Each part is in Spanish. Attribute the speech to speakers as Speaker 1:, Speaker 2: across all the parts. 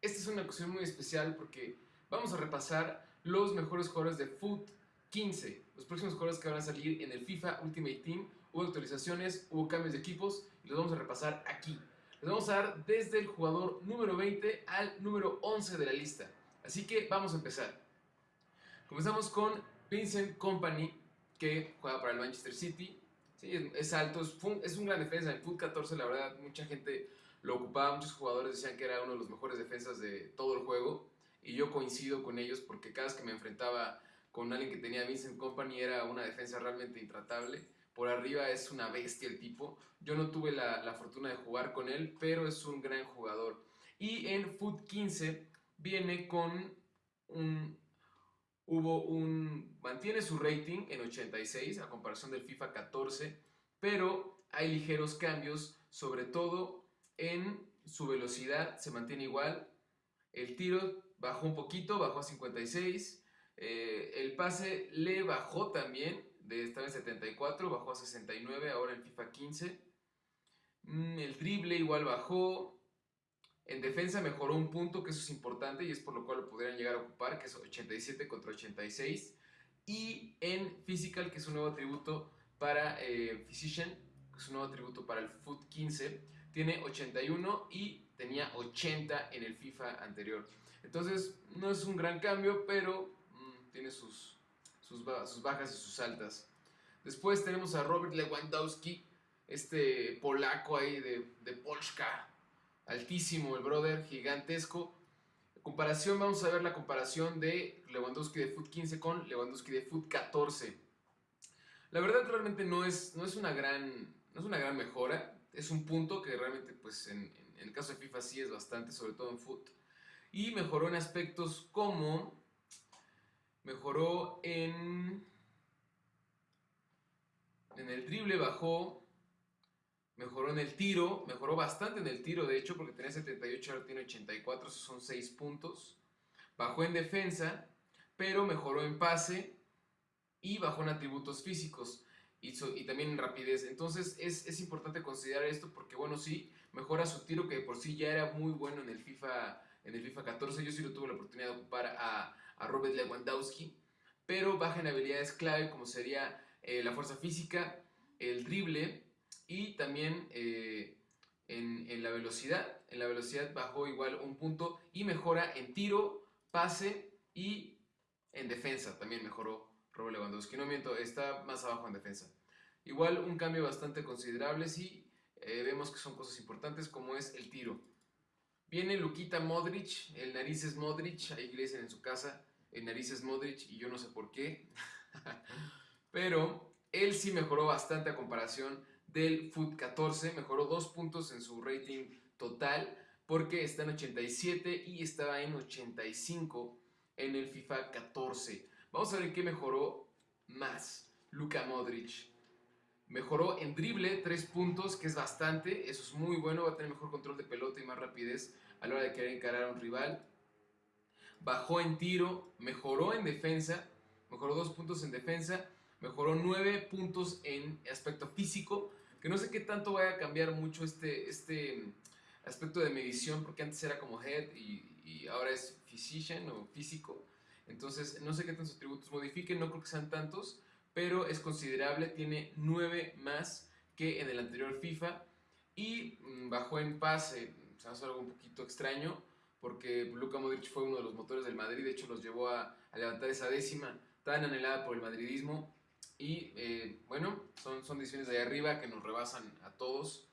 Speaker 1: esta es una ocasión muy especial porque vamos a repasar los mejores jugadores de Foot 15, los próximos jugadores que van a salir en el FIFA Ultimate Team. Hubo actualizaciones, hubo cambios de equipos y los vamos a repasar aquí. Les vamos a dar desde el jugador número 20 al número 11 de la lista. Así que vamos a empezar. Comenzamos con Vincent Company, que juega para el Manchester City. Sí, es, alto, es, es, un gran defensa. En Foot 14, la verdad, mucha gente lo ocupaba, muchos jugadores decían que era uno de los mejores defensas de todo el juego. Y yo coincido con ellos porque cada vez que me enfrentaba con alguien que tenía Vincent Company era una defensa realmente intratable. Por arriba es una bestia el tipo. Yo no tuve la, la fortuna de jugar con él, pero es un gran jugador. Y en Foot 15 viene con un hubo un, mantiene su rating en 86 a comparación del FIFA 14, pero hay ligeros cambios, sobre todo en su velocidad se mantiene igual, el tiro bajó un poquito, bajó a 56, eh, el pase le bajó también, de esta vez 74, bajó a 69, ahora en FIFA 15, mm, el drible igual bajó, en defensa mejoró un punto, que eso es importante y es por lo cual lo podrían llegar a ocupar, que es 87 contra 86. Y en Physical, que es un nuevo atributo para eh, Physician, que es un nuevo atributo para el Foot 15, tiene 81 y tenía 80 en el FIFA anterior. Entonces, no es un gran cambio, pero mm, tiene sus, sus, bajas y sus altas. Después tenemos a Robert Lewandowski, este polaco ahí de, de Polska, altísimo el brother, gigantesco. Comparación, vamos a ver la comparación de Lewandowski de Foot 15 con Lewandowski de Foot 14. La verdad realmente no es, no es, una, gran, no es una gran mejora, es un punto que realmente pues en, el caso de FIFA sí es bastante, sobre todo en Foot. Y mejoró en aspectos como, mejoró en, en el drible, bajó Mejoró en el tiro, mejoró bastante en el tiro, de hecho, porque tenía 78, ahora tiene 84, esos son 6 puntos. Bajó en defensa, pero mejoró en pase y bajó en atributos físicos y, y también en rapidez. Entonces es, es, importante considerar esto porque, bueno, sí, mejora su tiro que por sí ya era muy bueno en el FIFA, en el FIFA 14. Yo sí lo tuve la oportunidad de ocupar a, a Robert Lewandowski, pero baja en habilidades clave como sería eh, la fuerza física, el drible y también eh, en, la velocidad. En la velocidad bajó igual un punto y mejora en tiro, pase y en defensa también mejoró Robert Lewandowski. No miento, está más abajo en defensa. Igual un cambio bastante considerable si eh, vemos que son cosas importantes como es el tiro. Viene Luquita Modric, el nariz es Modric, ahí le dicen en su casa, el nariz es Modric y yo no sé por qué. Pero él sí mejoró bastante a comparación del Foot 14, mejoró dos puntos en su rating total porque está en 87 y estaba en 85 en el FIFA 14. Vamos a ver qué mejoró más Luka Modric. Mejoró en drible 3 puntos, que es bastante, eso es muy bueno, va a tener mejor control de pelota y más rapidez a la hora de querer encarar a un rival. Bajó en tiro, mejoró en defensa, mejoró 2 puntos en defensa mejoró 9 puntos en aspecto físico, que no sé qué tanto vaya a cambiar mucho este, este aspecto de medición, porque antes era como head y, ahora es physician o físico, entonces no sé qué tantos atributos modifiquen, no creo que sean tantos, pero es considerable, tiene 9 más que en el anterior FIFA y mm, bajó en pase, o sea, algo un poquito extraño, porque Luka Modric fue uno de los motores del Madrid, de hecho los llevó a, a levantar esa décima tan anhelada por el madridismo y eh, bueno, son, son decisiones de ahí arriba que nos rebasan a todos.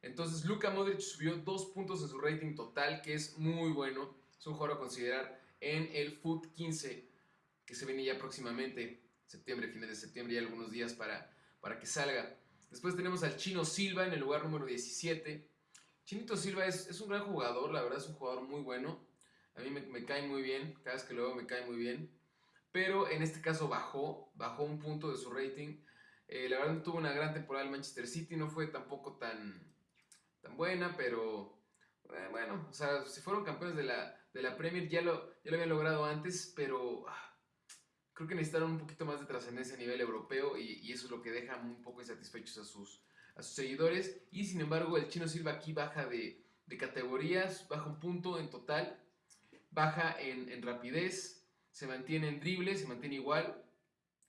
Speaker 1: Entonces Luka Modric subió dos puntos en su rating total, que es muy bueno. Es un jugador a considerar en el Foot 15, que se viene ya próximamente, septiembre, fines de septiembre, y algunos días para, para que salga. Después tenemos al Chino Silva en el lugar número 17. Chinito Silva es, es un gran jugador, la verdad es un jugador muy bueno. A mí me, cae muy bien, cada vez que lo veo me cae muy bien pero en este caso bajó, bajó un punto de su rating. Eh, la verdad tuvo una gran temporada el Manchester City, no fue tampoco tan, tan buena, pero eh, bueno, o sea, si fueron campeones de la, de la Premier ya lo, ya lo habían logrado antes, pero ah, creo que necesitaron un poquito más de trascendencia a nivel europeo y, eso es lo que deja un poco insatisfechos a sus, a sus seguidores. Y sin embargo, el Chino Silva aquí baja de, de categorías, baja un punto en total, baja en, en rapidez, se mantiene en drible, se mantiene igual,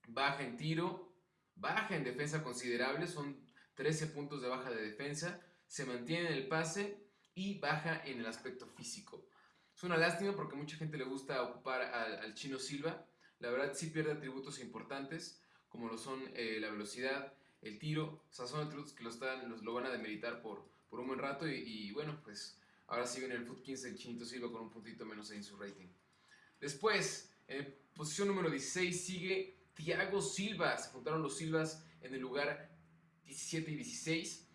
Speaker 1: baja en tiro, baja en defensa considerable, son 13 puntos de baja de defensa, se mantiene en el pase y baja en el aspecto físico. Es una lástima porque mucha gente le gusta ocupar al, Chino Silva. La verdad sí pierde atributos importantes como lo son eh, la velocidad, el tiro. O sea, son atributos que lo, están, los, lo van a demeritar por, por un buen rato y, bueno, pues ahora sí viene el Foot 15 el Chinito Silva con un puntito menos en su rating. Después, en posición número 16 sigue Thiago Silva. Se juntaron los Silvas en el lugar 17 y 16.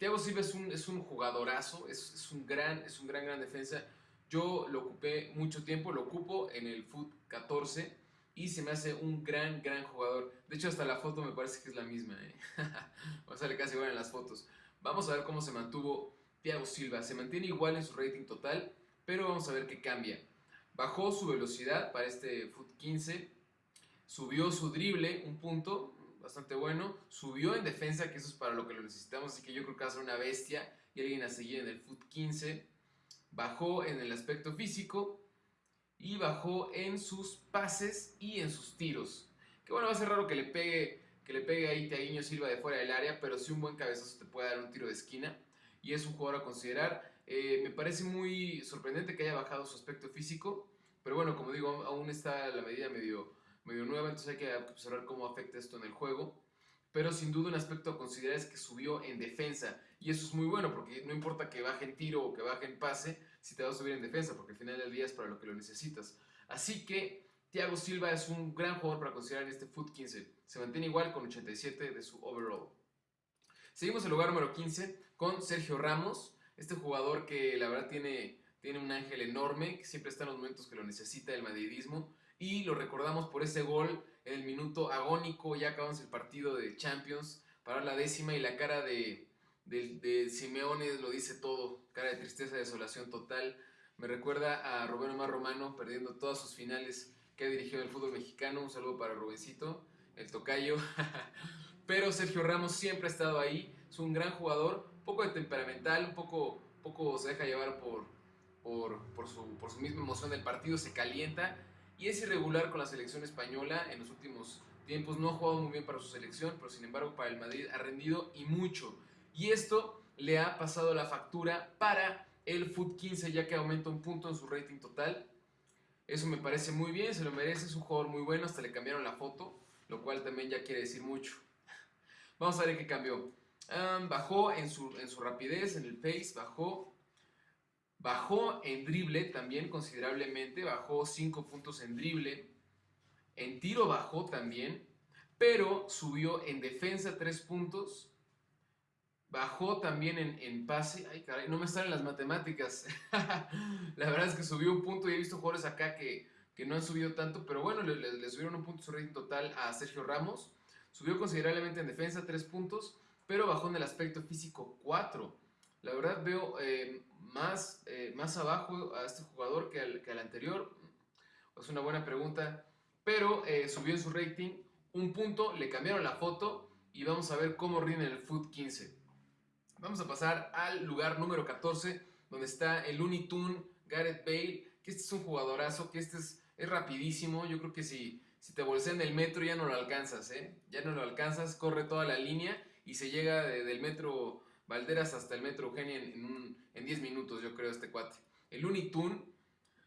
Speaker 1: Thiago Silva es un, es un jugadorazo, es, es, un gran, es un gran, gran defensa. Yo lo ocupé mucho tiempo, lo ocupo en el Foot 14 y se me hace un gran, gran jugador. De hecho, hasta la foto me parece que es la misma. ¿eh? sale casi igual en las fotos. Vamos a ver cómo se mantuvo Thiago Silva. Se mantiene igual en su rating total, pero vamos a ver qué cambia. Bajó su velocidad para este Foot 15, subió su drible un punto, bastante bueno. Subió en defensa, que eso es para lo que lo necesitamos, así que yo creo que va a ser una bestia y alguien a seguir en el foot 15. Bajó en el aspecto físico y bajó en sus pases y en sus tiros. Que bueno, va a ser raro que le pegue, que le pegue ahí Tiaguinho Silva de fuera del área, pero sí un buen cabezazo te puede dar un tiro de esquina y es un jugador a considerar. Eh, me parece muy sorprendente que haya bajado su aspecto físico, pero bueno, como digo, aún está la medida medio medio nueva, entonces hay que observar cómo afecta esto en el juego. Pero sin duda un aspecto a considerar es que subió en defensa. Y eso es muy bueno, porque no importa que baje en tiro o que baje en pase, si te va a subir en defensa, porque al final del día es para lo que lo necesitas. Así que Thiago Silva es un gran jugador para considerar en este Foot 15. Se mantiene igual con 87 de su overall. Seguimos el lugar número 15 con Sergio Ramos, este jugador que la verdad tiene, tiene un ángel enorme, que siempre está en los momentos que lo necesita el madridismo y lo recordamos por ese gol en el minuto agónico, ya acabamos el partido de Champions para la décima y la cara de, de, Simeone lo dice todo, cara de tristeza, desolación total. Me recuerda a Rubén Omar Romano perdiendo todas sus finales que ha dirigido el fútbol mexicano. Un saludo para Rubencito, el tocayo. Pero Sergio Ramos siempre ha estado ahí, es un gran jugador, un poco de temperamental, un poco, poco se deja llevar por, por, por, su, por su misma emoción del partido, se calienta y es irregular con la selección española en los últimos tiempos. No ha jugado muy bien para su selección, pero sin embargo para el Madrid ha rendido y mucho. Y esto le ha pasado la factura para el Foot 15 ya que aumenta un punto en su rating total. Eso me parece muy bien, se lo merece, es un jugador muy bueno, hasta le cambiaron la foto, lo cual también ya quiere decir mucho. Vamos a ver qué cambió. bajó en su, en su rapidez, en el pace, bajó Bajó en drible también considerablemente, bajó 5 puntos en drible. En tiro bajó también, pero subió en defensa 3 puntos. Bajó también en, pase. Ay, caray, no me salen las matemáticas. la verdad es que subió un punto y he visto jugadores acá que, no han subido tanto, pero bueno, le, subieron un punto su rating total a Sergio Ramos. Subió considerablemente en defensa 3 puntos, pero bajó en el aspecto físico 4. La verdad veo eh, más, eh, más abajo a este jugador que al, que al, anterior. Es una buena pregunta. Pero eh, subió en su rating un punto, le cambiaron la foto y vamos a ver cómo rinde el Foot 15. Vamos a pasar al lugar número 14, donde está el Unitune Gareth Bale, que este es un jugadorazo, que este es, es rapidísimo. Yo creo que si, si te bolsean el metro ya no lo alcanzas, ¿eh? Ya no lo alcanzas, corre toda la línea y se llega del metro Valderas hasta el Metro Eugenia en, 10 minutos, yo creo, este cuate. El Unitune,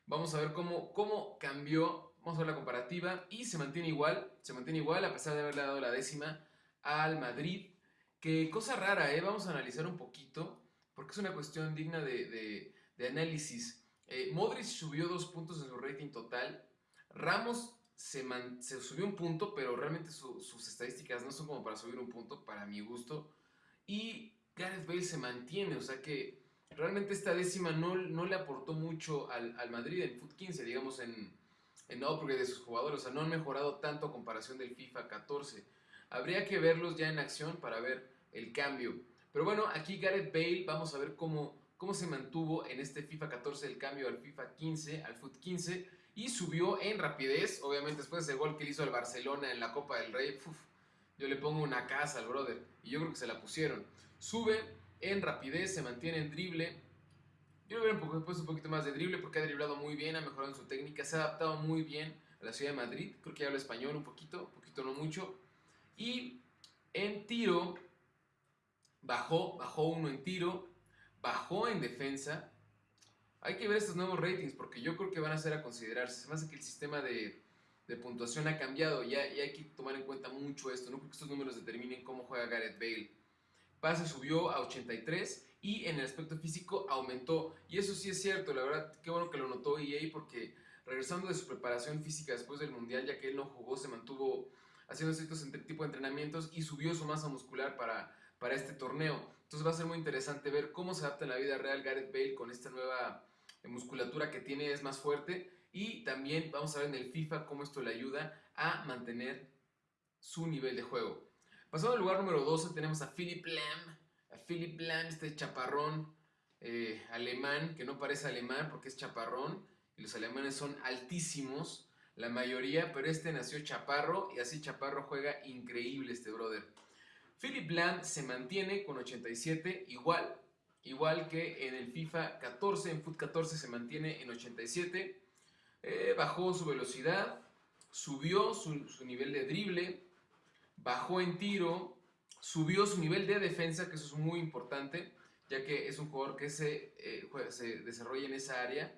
Speaker 1: vamos a ver cómo, cómo cambió, vamos a ver la comparativa, y se mantiene igual, se mantiene igual a pesar de haberle dado la décima al Madrid. Que cosa rara, ¿eh? Vamos a analizar un poquito, porque es una cuestión digna de, análisis. Eh, Modric subió dos puntos en su rating total. Ramos se, se subió un punto, pero realmente sus estadísticas no son como para subir un punto, para mi gusto. Y Gareth Bale se mantiene, o sea que realmente esta décima no, no le aportó mucho al, al Madrid en Foot 15, digamos en, en upgrade de sus jugadores, o sea, no han mejorado tanto a comparación del FIFA 14. Habría que verlos ya en acción para ver el cambio. Pero bueno, aquí Gareth Bale, vamos a ver cómo, cómo se mantuvo en este FIFA 14 el cambio al FIFA 15, al Foot 15, y subió en rapidez, obviamente después de ese gol que hizo al Barcelona en la Copa del Rey, yo le pongo una casa al brother, y yo creo que se la pusieron. Sube en rapidez, se mantiene en drible, Yo le hubiera puesto un poquito más de drible porque ha driblado muy bien, ha mejorado en su técnica, se ha adaptado muy bien a la ciudad de Madrid. Creo que habla español un poquito, un poquito no mucho. Y en tiro, bajó, bajó uno en tiro, bajó en defensa. Hay que ver estos nuevos ratings porque yo creo que van a ser a considerarse. Se me hace que el sistema de, puntuación ha cambiado y, hay que tomar en cuenta mucho esto. No creo que estos números determinen cómo juega Gareth Bale. Pase subió a 83 y en el aspecto físico aumentó. Y eso sí es cierto, la verdad, qué bueno que lo notó EA porque regresando de su preparación física después del Mundial, ya que él no jugó, se mantuvo haciendo ciertos tipo de entrenamientos y subió su masa muscular para, para este torneo. Entonces va a ser muy interesante ver cómo se adapta en la vida real Gareth Bale con esta nueva eh, musculatura que tiene, es más fuerte. Y también vamos a ver en el FIFA cómo esto le ayuda a mantener su nivel de juego. Pasando al lugar número 12 tenemos a Philip Lam. A Philip Lam, este chaparrón eh, alemán, que no parece alemán porque es chaparrón. Y los alemanes son altísimos la mayoría, pero este nació chaparro y así chaparro juega increíble este brother. Philip Land se mantiene con 87 igual, igual que en el FIFA 14, en FUT 14 se mantiene en 87. Eh, bajó su velocidad, subió su, nivel de drible, bajó en tiro, subió su nivel de defensa, que eso es muy importante, ya que es un jugador que se, eh, se desarrolla en esa área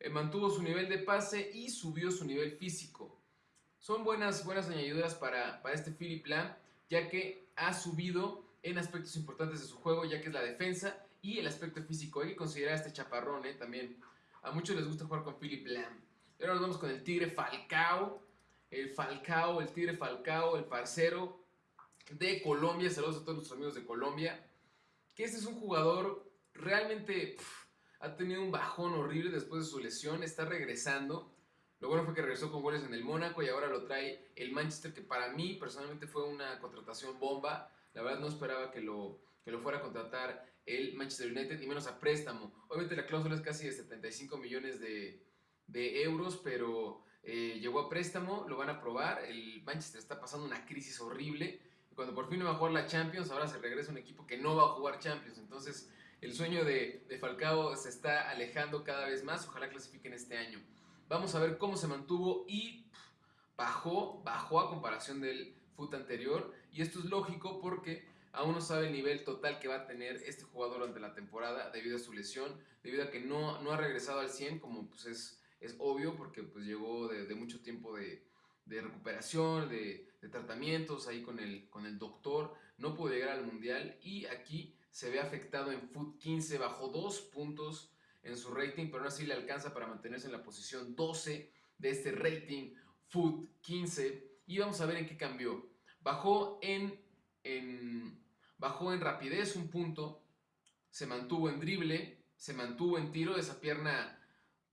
Speaker 1: eh, mantuvo su nivel de pase y subió su nivel físico. Son buenas, buenas añadiduras para, para este Philip Lam, ya que ha subido en aspectos importantes de su juego, ya que es la defensa y el aspecto físico. Hay que considerar este chaparrón eh, también. A muchos les gusta jugar con Philip Lam. Ahora nos vamos con el Tigre Falcao. El Falcao, el Tigre Falcao, el parcero de Colombia. Saludos a todos nuestros amigos de Colombia. Que este es un jugador realmente ha tenido un bajón horrible después de su lesión, está regresando. Lo bueno fue que regresó con goles en el Mónaco y ahora lo trae el Manchester, que para mí personalmente fue una contratación bomba. La verdad no esperaba que lo, que lo fuera a contratar el Manchester United y menos a préstamo. Obviamente la cláusula es casi de 75 millones de, de euros, pero eh, llegó a préstamo, lo van a probar. El Manchester está pasando una crisis horrible. Cuando por fin no va a jugar la Champions, ahora se regresa un equipo que no va a jugar Champions. Entonces el sueño de, Falcao se está alejando cada vez más. Ojalá clasifiquen este año. Vamos a ver cómo se mantuvo y bajó, bajó a comparación del foot anterior. Y esto es lógico porque aún no sabe el nivel total que va a tener este jugador durante la temporada debido a su lesión, debido a que no, no ha regresado al 100 como pues es, es obvio porque pues llegó de, mucho tiempo de, recuperación, de, tratamientos ahí con el, con el doctor, no pudo llegar al mundial y aquí se ve afectado en Foot 15, bajó dos puntos en su rating, pero aún así le alcanza para mantenerse en la posición 12 de este rating Foot 15. Y vamos a ver en qué cambió. Bajó en, en, bajó en rapidez un punto, se mantuvo en drible, se mantuvo en tiro, esa pierna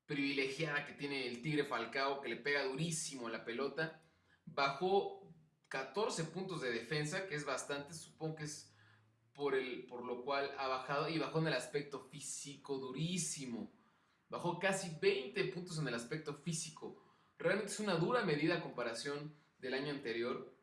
Speaker 1: privilegiada que tiene el Tigre Falcao, que le pega durísimo la pelota. Bajó 14 puntos de defensa, que es bastante, supongo que es por, el, por lo cual ha bajado y bajó en el aspecto físico durísimo. Bajó casi 20 puntos en el aspecto físico. Realmente es una dura medida a comparación del año anterior.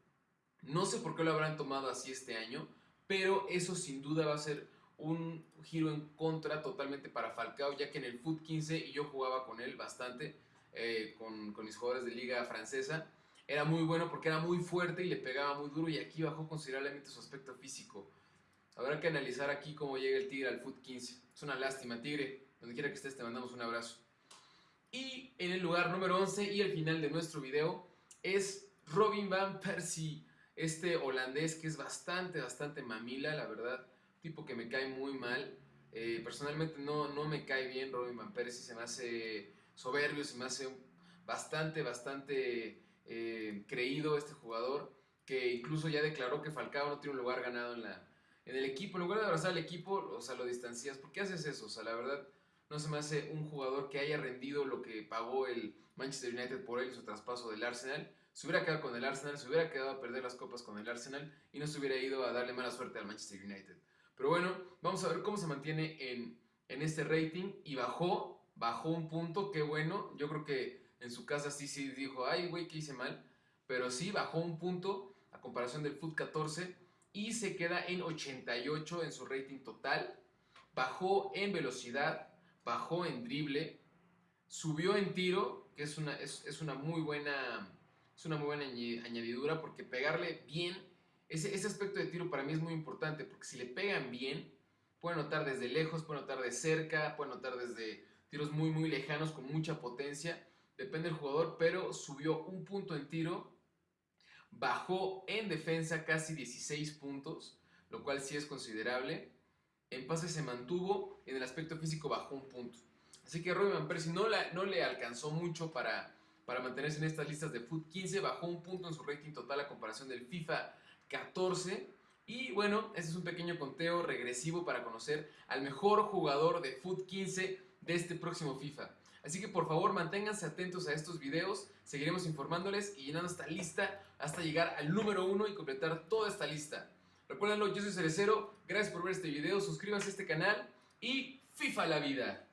Speaker 1: No sé por qué lo habrán tomado así este año, pero eso sin duda va a ser un giro en contra totalmente para Falcao, ya que en el Foot 15 y yo jugaba con él bastante, eh, con, con mis jugadores de liga francesa, era muy bueno porque era muy fuerte y le pegaba muy duro y aquí bajó considerablemente su aspecto físico. Habrá que analizar aquí cómo llega el Tigre al Foot 15. Es una lástima, Tigre. Donde quiera que estés, te mandamos un abrazo. Y en el lugar número 11 y el final de nuestro video es Robin Van Persie, este holandés que es bastante, bastante mamila, la verdad. Tipo que me cae muy mal. Eh, personalmente no, no me cae bien Robin Van Persie, se me hace soberbio, se me hace bastante, bastante eh, creído este jugador, que incluso ya declaró que Falcao no tiene un lugar ganado en la, en el equipo, en lugar de abrazar al equipo, o sea, lo distancias. ¿Por qué haces eso? O sea, la verdad, no se me hace un jugador que haya rendido lo que pagó el Manchester United por él su traspaso del Arsenal. Se hubiera quedado con el Arsenal, se hubiera quedado a perder las copas con el Arsenal y no se hubiera ido a darle mala suerte al Manchester United. Pero bueno, vamos a ver cómo se mantiene en, en este rating y bajó, bajó un punto, qué bueno. Yo creo que en su casa sí, sí dijo, ay, güey, que hice mal. Pero sí, bajó un punto a comparación del Foot 14 y se queda en 88 en su rating total. Bajó en velocidad, bajó en drible, subió en tiro, que es una, es, es una muy buena es una muy buena añadidura porque pegarle bien, ese, ese aspecto de tiro para mí es muy importante porque si le pegan bien, puede notar desde lejos, puede notar de cerca, puede notar desde tiros muy muy lejanos con mucha potencia, depende del jugador, pero subió un punto en tiro, bajó en defensa casi 16 puntos, lo cual sí es considerable. En pase se mantuvo, en el aspecto físico bajó un punto. Así que Roy Van Persie no, la, no le alcanzó mucho para, para mantenerse en estas listas de Foot 15, bajó un punto en su rating total a comparación del FIFA 14. Y bueno, este es un pequeño conteo regresivo para conocer al mejor jugador de Foot 15 de este próximo FIFA. Así que por favor manténganse atentos a estos videos, seguiremos informándoles y llenando esta lista hasta llegar al número 1 y completar toda esta lista. Recuérdenlo, yo soy Cerecero, gracias por ver este video, suscríbanse a este canal y FIFA la vida.